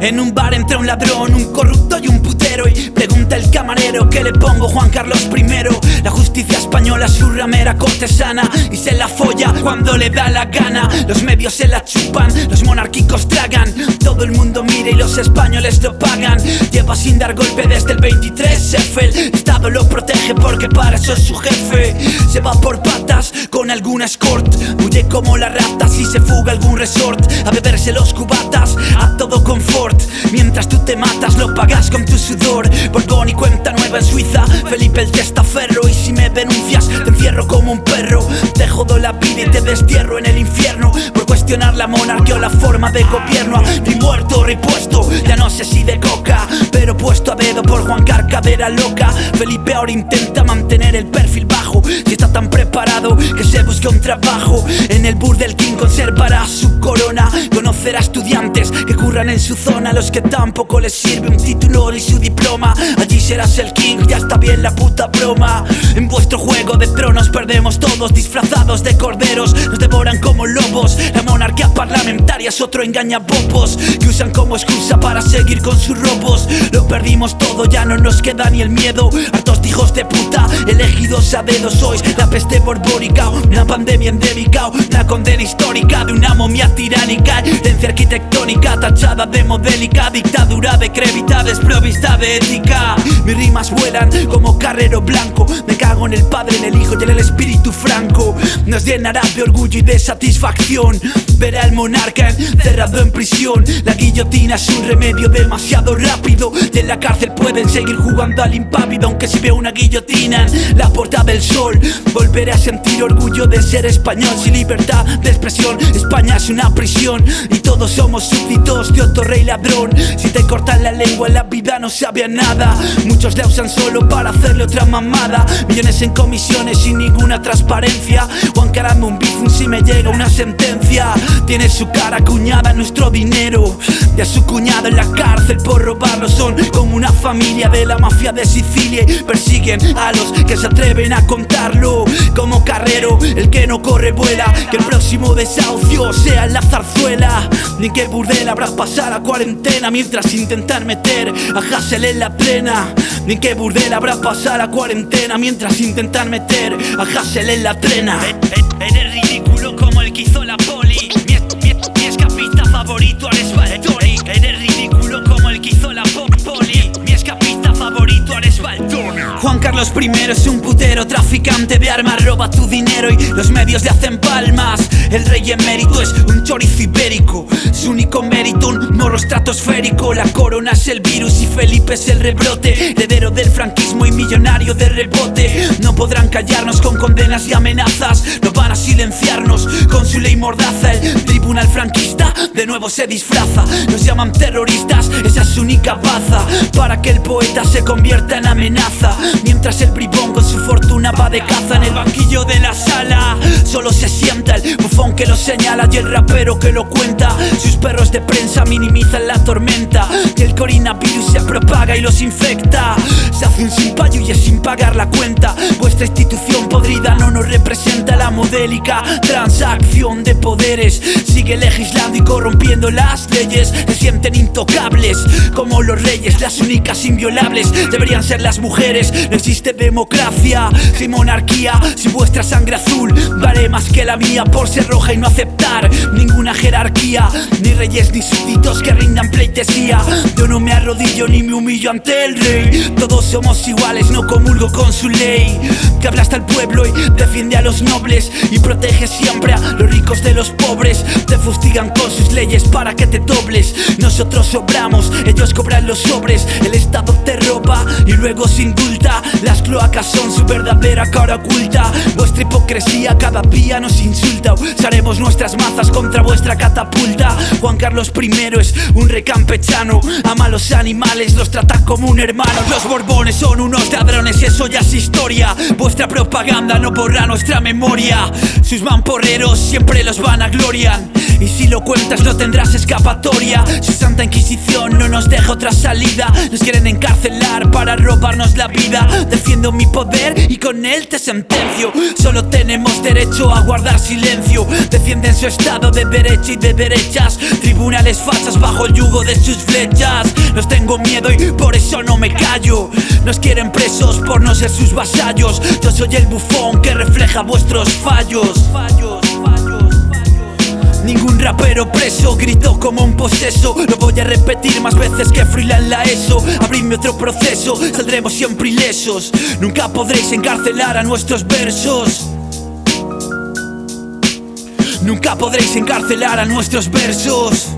En un bar entra un ladrón, un corrupto y un putero Y pregunta el camarero que le pongo Juan Carlos I. La justicia española su ramera cortesana Y se la folla cuando le da la gana. Los medios se la chupan, los monárquicos tragan Todo el mundo mira y los españoles lo pagan. Lleva sin dar golpe desde el 23 F El Estado lo protege porque para eso es su jefe. Se va por con alguna escort. Huye como la rata si se fuga algún resort. A beberse los cubatas a todo confort. Mientras tú te matas lo pagas con tu sudor. Borbón y cuenta Repuesto, ya no sé si de coca Pero puesto a dedo por Juan Carcadera loca. Felipe ahora intenta mantener el perfil bajo Si está tan preparado que se busque un trabajo. En el Burdel King conservará su corona. Conocerá estudiantes que curran en su zona Los que tampoco les sirve un título ni su diploma. Allí serás el king, ya está bien la puta broma. En vuestro juego de tronos perdemos Disfrazados de corderos, nos devoran como lobos. La monarquía parlamentaria es otro engañabobos Que usan como excusa para seguir con sus robos. Lo perdimos todo, ya no nos queda ni el miedo. Hartos de hijos de puta, elegidos a dedo Sois. La peste borbónica, una pandemia endémica Una condena histórica de una momia tiránica. Herencia arquitectónica tachada de modélica Dictadura decrépita, desprovista de ética. Mis rimas vuelan como carrero blanco. Me cago en el padre, en el hijo y en el espíritu Nos llenará de orgullo y de satisfacción. Ver al monarca encerrado en prisión. La guillotina es un remedio demasiado rápido. Y en la cárcel pueden seguir jugando al impávido Aunque si veo una guillotina la puerta sol. Volveré a sentir orgullo de ser español Sin libertad de expresión. España es una prisión Y todos somos súbditos de otro rey ladrón. Si te cortan la lengua la vida no sabe nada. Muchos la usan solo para hacerle otra mamada. Millones en comisiones sin ninguna transparencia. O encarando un bizum si me llega una sentencia. Tiene su cara cuñada en nuestro dinero A su cuñado en la cárcel por robarlo. Son como una familia de la mafia de Sicilia Y persiguen a los que se atreven a contarlo. Como carrero, el que no corre vuela. Que el próximo desahucio sea en la zarzuela. Ni que burdel habrás pasado la cuarentena Mientras intentar meter a Hassel en la plena. Ni que burdel habrá pasado la cuarentena Mientras intentar meter a Hassel en la trena. Eres ridículo como el que hizo la poli. Mi, mi, mi escapista favorito Ares Valtori Eres ridículo como el que hizo la po- poli. Mi escapista favorito Valtori Juan Carlos I es un putero traficante de armas Roba tu dinero y los medios le hacen palmas. El rey emérito es un chorizo ibérico. Su único mérito un morro estratosférico. La corona es el virus y Felipe es el rebrote. Heredero del franquismo y millonario de rebote. No podrán callarnos con condenas y amenazas. No van con su ley mordaza. El tribunal franquista de nuevo se disfraza. Nos llaman terroristas, esa es su única baza. Para que el poeta se convierta en amenaza. Mientras el bribón con su fortuna va de caza en el banquillo de la sala. Solo se sienta el bufón que lo señala y el rapero que lo cuenta. Sus perros de prensa minimizan la tormenta. Y el coronavirus se propaga y los infecta. Se hace un sin y es sin pagar la cuenta. Vuestra institución podrida no nos representa. La modélica transacción de poderes. Sigue legislando y corrompiendo las leyes. Se sienten intocables como los reyes Las únicas inviolables. Deberían ser las mujeres. No existe democracia sin monarquía Sin vuestra sangre azul. Vale más que la mía Por ser roja y no aceptar ninguna jerarquía. Ni reyes ni súbditos que rindan pleitesía. Yo no me arrodillo ni me humillo ante el rey. Todos somos iguales, no comulgo con su ley. Que aplasta al pueblo y defiende a los nobles Y protege siempre a los ricos de los pobres. Te fustigan con sus leyes para que te dobles. Nosotros sobramos, ellos cobran los sobres. El Estado te roba y luego se indulta. Las cloacas son su verdadera cara oculta. Vuestra hipocresía cada día nos insulta. Usaremos nuestras mazas contra vuestra catapulta. Juan Carlos I es un rey campechano Ama a los animales, los trata como un hermano. Los borbones son unos ladrones, eso ya es historia. Vuestra propaganda no borra nuestra memoria Sus mamporreros siempre los van a glorian Y si lo cuentas no tendrás escapatoria. Si Santa Inquisición no nos deja otra salida Nos quieren encarcelar para robarnos la vida. Defiendo mi poder y con él te sentencio. Solo tenemos derecho a guardar silencio. Defienden su estado de derecha y de derechas. Tribunales falsas bajo el yugo de sus flechas. Nos tengo miedo y por eso no me callo. Nos quieren presos por no ser sus vasallos. Yo soy el bufón que refleja vuestros fallos. Ningún rapero preso gritó como un poseso. Lo voy a repetir más veces que Freeland la ESO. Abridme otro proceso, saldremos siempre ilesos. Nunca podréis encarcelar a nuestros versos. Nunca podréis encarcelar a nuestros versos